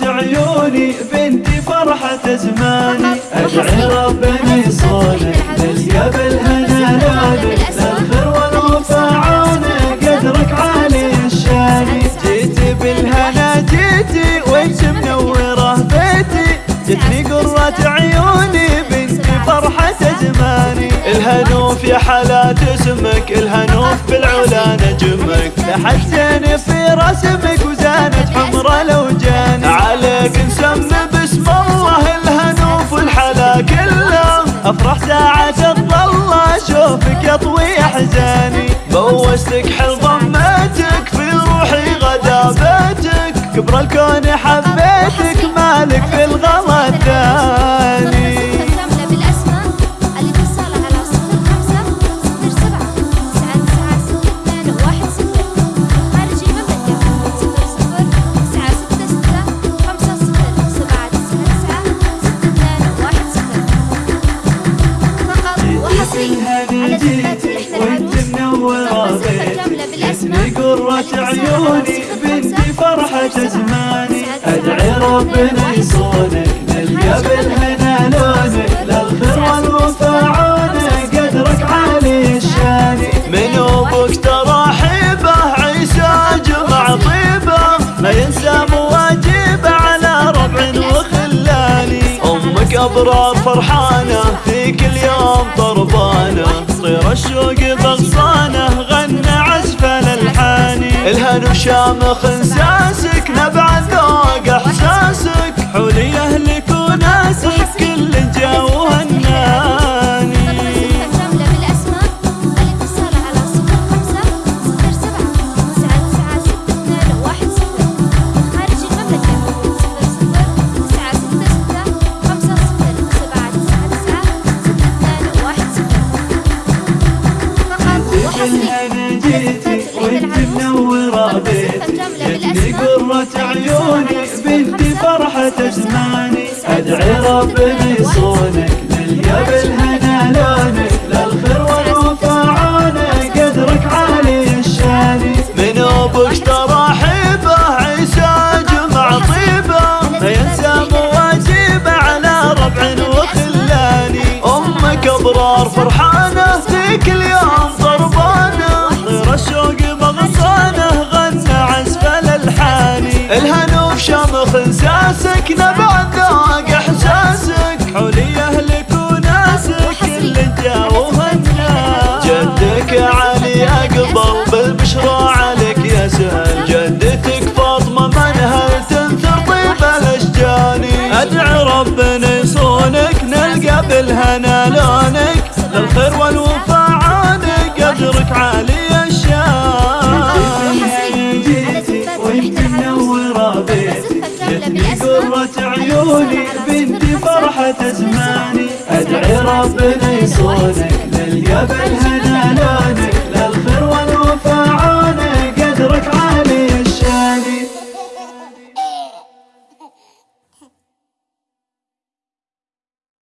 قرة عيوني بنتي فرحة زماني. أدعي ربنا يصونك نلقى بالهنا لونك للخير والوفا عونك قدرك عالي الشاني. جيتي بالهنا جيتي وانت منورة بيتي. جتني قرة عيوني بنتي فرحة زماني. الهنوف يا حالات اسمك الهنوف بالعلا نجمك. لحجتني في رسمك أفرح ساعة الظل أشوفك يطوي أحزاني. بوستك حل ضمتك في روحي غدا بيتك كبر الكون حبيتك قرة عيوني بنتي فرحة زماني أدعي ربنا يصونك نلقى بالهنا لونك للخير والوفا عونك قدرك عالي الشاني. من أبوك ترى حيبة عيسى جمع طيبة. ما ينسى مواجبه على ربع وخلاني. أمك أبرار فرحانة في كل يوم طربانة الهن وشامخ انساسك نبع ذوق احساسك حولي اهلك قرة عيوني بنتي فرحة زماني أدعي يصونك نلقى بالهنا نلقى بالهنا لونك للخير والوفا عونك قدرك عالي وانت منورة قرة عيوني بنتي فرحة زماني أدعي ربنا يصونك نلقى بالهنا لونك